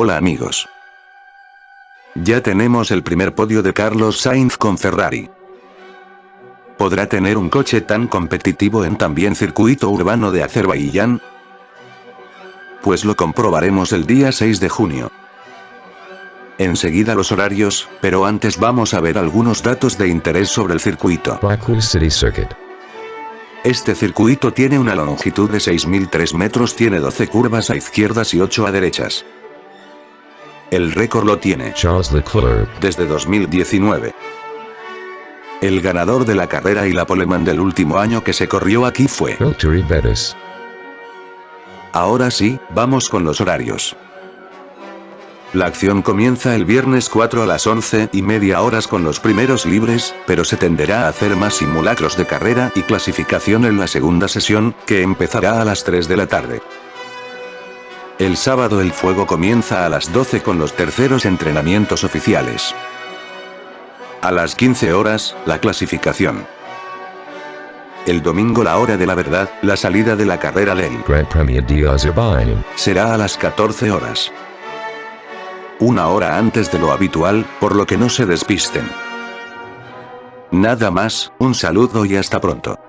Hola amigos. Ya tenemos el primer podio de Carlos Sainz con Ferrari. ¿Podrá tener un coche tan competitivo en también circuito urbano de Azerbaiyán? Pues lo comprobaremos el día 6 de junio. Enseguida los horarios, pero antes vamos a ver algunos datos de interés sobre el circuito. Baku City Circuit. Este circuito tiene una longitud de 6.003 metros, tiene 12 curvas a izquierdas y 8 a derechas. El récord lo tiene Charles Leclerc. desde 2019. El ganador de la carrera y la poleman del último año que se corrió aquí fue. Valtteri Bottas. Ahora sí, vamos con los horarios. La acción comienza el viernes 4 a las 11 y media horas con los primeros libres, pero se tenderá a hacer más simulacros de carrera y clasificación en la segunda sesión, que empezará a las 3 de la tarde. El sábado el fuego comienza a las 12 con los terceros entrenamientos oficiales. A las 15 horas, la clasificación. El domingo la hora de la verdad, la salida de la carrera LEL. Grand Premier de Azerbaijan. Será a las 14 horas. Una hora antes de lo habitual, por lo que no se despisten. Nada más, un saludo y hasta pronto.